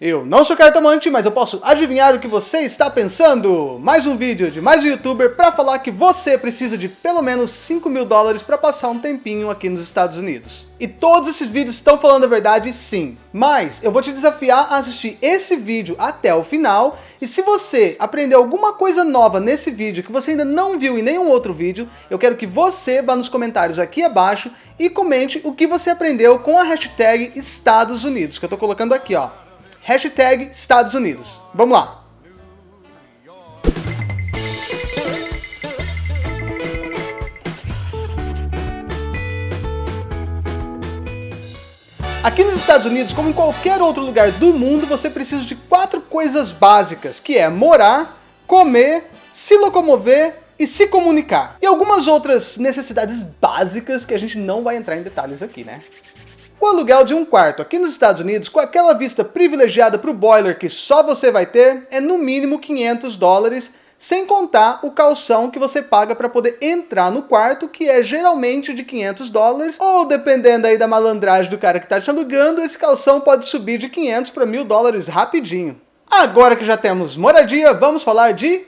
Eu não sou cartomante, mas eu posso adivinhar o que você está pensando. Mais um vídeo de mais um youtuber para falar que você precisa de pelo menos 5 mil dólares para passar um tempinho aqui nos Estados Unidos. E todos esses vídeos estão falando a verdade sim. Mas eu vou te desafiar a assistir esse vídeo até o final. E se você aprendeu alguma coisa nova nesse vídeo que você ainda não viu em nenhum outro vídeo, eu quero que você vá nos comentários aqui abaixo e comente o que você aprendeu com a hashtag Estados Unidos, que eu estou colocando aqui, ó hashtag Estados Unidos. Vamos lá! Aqui nos Estados Unidos, como em qualquer outro lugar do mundo, você precisa de quatro coisas básicas, que é morar, comer, se locomover e se comunicar. E algumas outras necessidades básicas que a gente não vai entrar em detalhes aqui, né? O aluguel de um quarto aqui nos Estados Unidos, com aquela vista privilegiada para o boiler que só você vai ter, é no mínimo 500 dólares, sem contar o calção que você paga para poder entrar no quarto, que é geralmente de 500 dólares, ou dependendo aí da malandragem do cara que está te alugando, esse calção pode subir de 500 para 1000 dólares rapidinho. Agora que já temos moradia, vamos falar de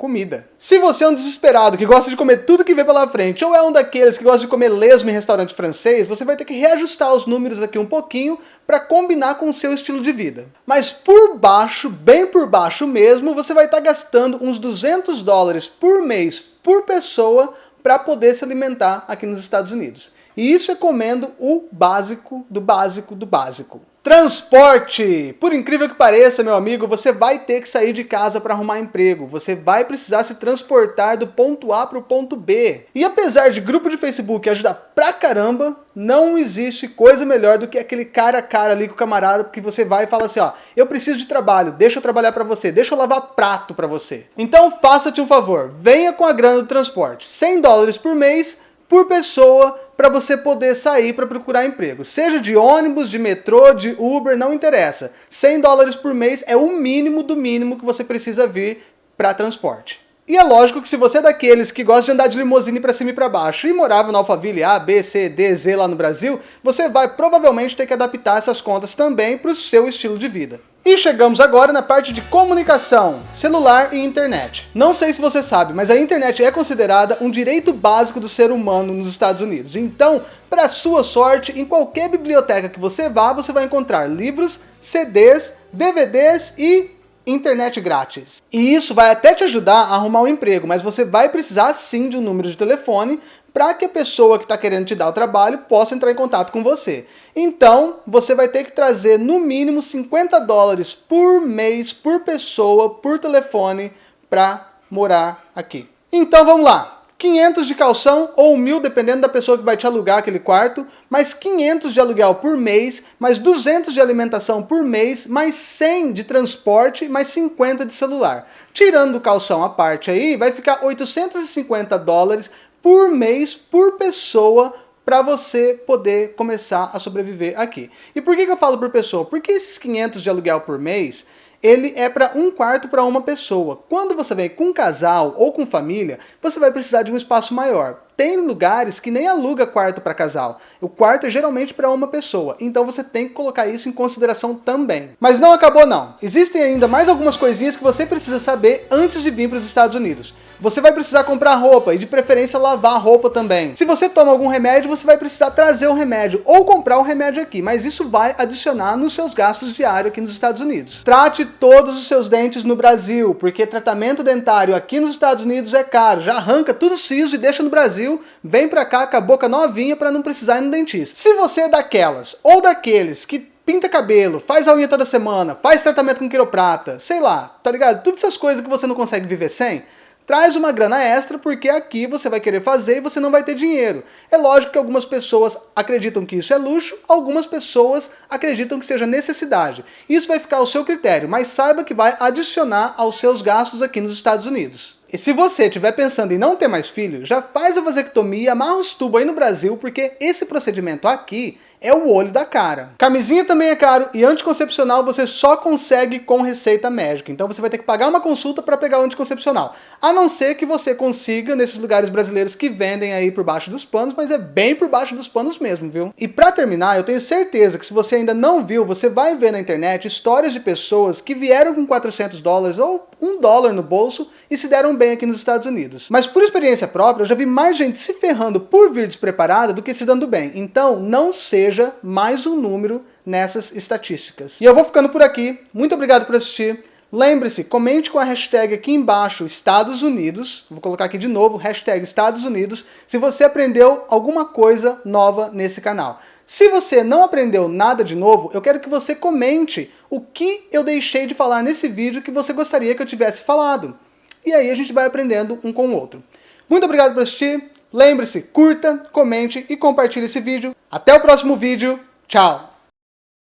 comida. Se você é um desesperado que gosta de comer tudo que vê pela frente, ou é um daqueles que gosta de comer lesmo em restaurante francês, você vai ter que reajustar os números aqui um pouquinho para combinar com o seu estilo de vida. Mas por baixo, bem por baixo mesmo, você vai estar tá gastando uns 200 dólares por mês por pessoa para poder se alimentar aqui nos Estados Unidos. E isso é comendo o básico do básico do básico. Transporte! Por incrível que pareça, meu amigo, você vai ter que sair de casa para arrumar emprego. Você vai precisar se transportar do ponto A para o ponto B. E apesar de grupo de Facebook ajudar pra caramba, não existe coisa melhor do que aquele cara a cara ali com o camarada que você vai e fala assim, ó, eu preciso de trabalho, deixa eu trabalhar para você, deixa eu lavar prato para você. Então faça-te um favor, venha com a grana do transporte, 100 dólares por mês, por pessoa para você poder sair para procurar emprego. Seja de ônibus, de metrô, de Uber, não interessa. 100 dólares por mês é o mínimo do mínimo que você precisa vir para transporte. E é lógico que se você é daqueles que gosta de andar de limusine para cima e para baixo e morava na Alphaville A, B, C, D, Z lá no Brasil, você vai provavelmente ter que adaptar essas contas também para o seu estilo de vida. E chegamos agora na parte de comunicação, celular e internet. Não sei se você sabe, mas a internet é considerada um direito básico do ser humano nos Estados Unidos. Então, para sua sorte, em qualquer biblioteca que você vá, você vai encontrar livros, CDs, DVDs e internet grátis. E isso vai até te ajudar a arrumar um emprego, mas você vai precisar sim de um número de telefone para que a pessoa que está querendo te dar o trabalho possa entrar em contato com você. Então, você vai ter que trazer no mínimo 50 dólares por mês, por pessoa, por telefone, para morar aqui. Então vamos lá! 500 de calção ou 1.000, dependendo da pessoa que vai te alugar aquele quarto, mais 500 de aluguel por mês, mais 200 de alimentação por mês, mais 100 de transporte, mais 50 de celular. Tirando o calção à parte aí, vai ficar 850 dólares por mês, por pessoa, para você poder começar a sobreviver aqui. E por que, que eu falo por pessoa? Porque esses 500 de aluguel por mês ele é para um quarto para uma pessoa. Quando você vem com um casal ou com família, você vai precisar de um espaço maior. Tem lugares que nem aluga quarto para casal. O quarto é geralmente para uma pessoa, então você tem que colocar isso em consideração também. Mas não acabou não. Existem ainda mais algumas coisinhas que você precisa saber antes de vir para os Estados Unidos. Você vai precisar comprar roupa e de preferência lavar a roupa também. Se você toma algum remédio, você vai precisar trazer o remédio ou comprar o remédio aqui, mas isso vai adicionar nos seus gastos diários aqui nos Estados Unidos. Trate todos os seus dentes no Brasil, porque tratamento dentário aqui nos Estados Unidos é caro. Já arranca tudo siso e deixa no Brasil, vem pra cá com a boca novinha para não precisar ir no dentista. Se você é daquelas ou daqueles que pinta cabelo, faz a unha toda semana, faz tratamento com quiroprata, sei lá, tá ligado? Todas essas coisas que você não consegue viver sem, traz uma grana extra porque aqui você vai querer fazer e você não vai ter dinheiro. É lógico que algumas pessoas acreditam que isso é luxo, algumas pessoas acreditam que seja necessidade. Isso vai ficar ao seu critério, mas saiba que vai adicionar aos seus gastos aqui nos Estados Unidos. E se você estiver pensando em não ter mais filho, já faz a vasectomia, amarra os tubos aí no Brasil, porque esse procedimento aqui é o olho da cara. Camisinha também é caro e anticoncepcional você só consegue com receita médica. Então você vai ter que pagar uma consulta para pegar o anticoncepcional. A não ser que você consiga nesses lugares brasileiros que vendem aí por baixo dos panos, mas é bem por baixo dos panos mesmo, viu? E para terminar, eu tenho certeza que se você ainda não viu, você vai ver na internet histórias de pessoas que vieram com 400 dólares ou um dólar no bolso e se deram bem aqui nos Estados Unidos. Mas por experiência própria, eu já vi mais gente se ferrando por vir despreparada do que se dando bem. Então, não seja mais um número nessas estatísticas. E eu vou ficando por aqui. Muito obrigado por assistir. Lembre-se, comente com a hashtag aqui embaixo, Estados Unidos, vou colocar aqui de novo, hashtag Estados Unidos, se você aprendeu alguma coisa nova nesse canal. Se você não aprendeu nada de novo, eu quero que você comente o que eu deixei de falar nesse vídeo que você gostaria que eu tivesse falado. E aí a gente vai aprendendo um com o outro. Muito obrigado por assistir, lembre-se, curta, comente e compartilhe esse vídeo. Até o próximo vídeo, tchau!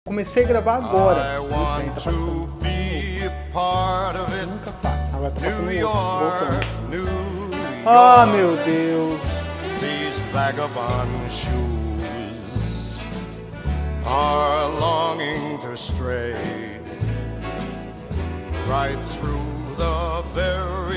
Comecei a gravar agora. of it. New York, New Ah, meu Deus. These vagabond shoes are longing to stray right through the very